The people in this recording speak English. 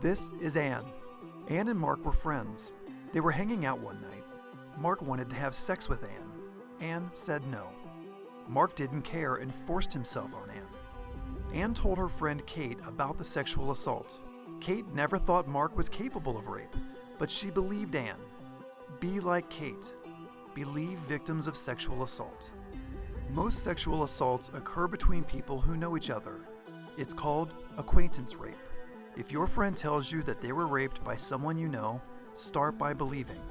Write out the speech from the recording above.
This is Anne. Anne and Mark were friends. They were hanging out one night. Mark wanted to have sex with Anne. Anne said no. Mark didn't care and forced himself on Anne. Anne told her friend Kate about the sexual assault. Kate never thought Mark was capable of rape, but she believed Anne. Be like Kate. Believe victims of sexual assault. Most sexual assaults occur between people who know each other. It's called acquaintance rape. If your friend tells you that they were raped by someone you know, start by believing.